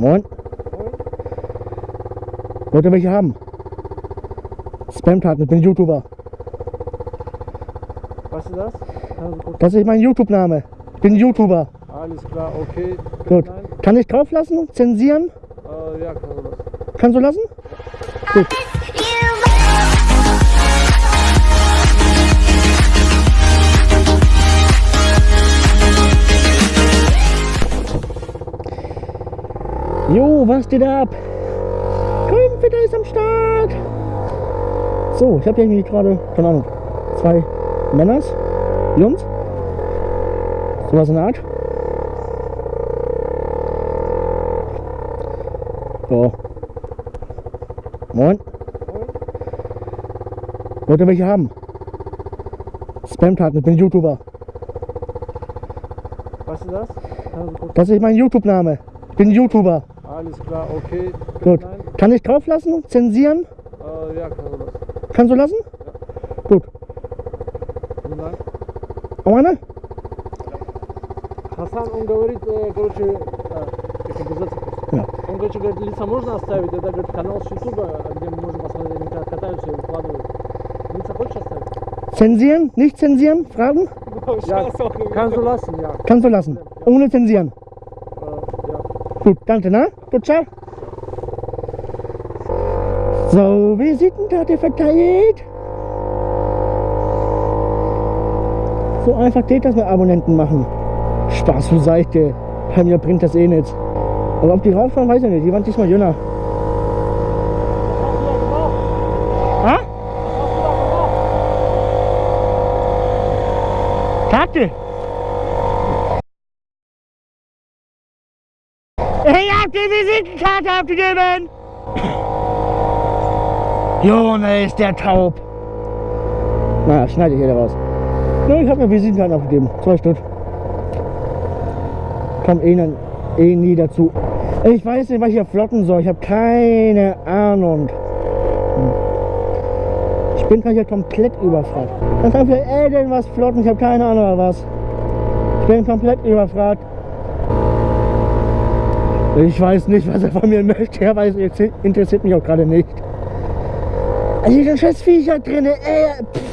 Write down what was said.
Moin. Wollt ihr welche haben? Spam-Taten, ich bin YouTuber. Was ist das? Also. Das ist mein YouTube-Name. Ich bin YouTuber. Alles klar, okay. Gut. Nein. Kann ich drauf lassen? Zensieren? Äh, ja, kann man das. Kannst du lassen? Gut. Jo, was geht ab? Grünfitter ist am Start. So, ich habe hier irgendwie gerade, keine Ahnung, zwei Männers, Jungs. Sowas in der Art. So. Moin. Wollt ihr welche haben? Spam-Taten, ich bin YouTuber. Was ist das? Das ist mein YouTube-Name. Ich bin YouTuber Alles klar, okay. Gut. Nein. Kann ich drauf lassen? Zensieren? Äh, ja, kann man das. Kannst du lassen? Gut. Nein. Auch eine? Хасан, он говорит, э, короче, э, как обязательно. Ja. Он, короче, говорит, лица можно оставить? Это, говорит, канал с Ютуба, где мы можем посмотреть, они как катаются и выкладывают. Лица хочешь оставить? Zensieren? Nicht zensieren? Fragen? Ja, kannst du lassen, ja. Kannst du lassen. Ohne zensieren. Gut, danke, ne? Gut, ciao. So, Visitenkarte verteilt. So einfach geht das mit Abonnenten machen. Spaß für Seite. Bei mir bringt das eh nichts. Aber ob die rauffahren, weiß ich nicht. Die waren diesmal jünger. Ich hab die Visitenkarte abgegeben! Junge, ist der taub! Na, schneide ich hier raus. Ja, ich habe mir Visitenkarten abgegeben. Zwei Stück. Komm eh, dann- eh nie dazu. Ich weiß nicht, was ich hier flotten soll. Ich habe keine Ahnung. Hm. Ich bin gerade hier komplett überfragt. Dann kann vielleicht irgendwas flotten. Ich habe keine Ahnung was. Ich bin komplett überfragt. Ich weiß nicht, was er von mir möchte. Er weiß, interessiert mich auch gerade nicht. Also diese scheiß Viecher drin, ey. Pff.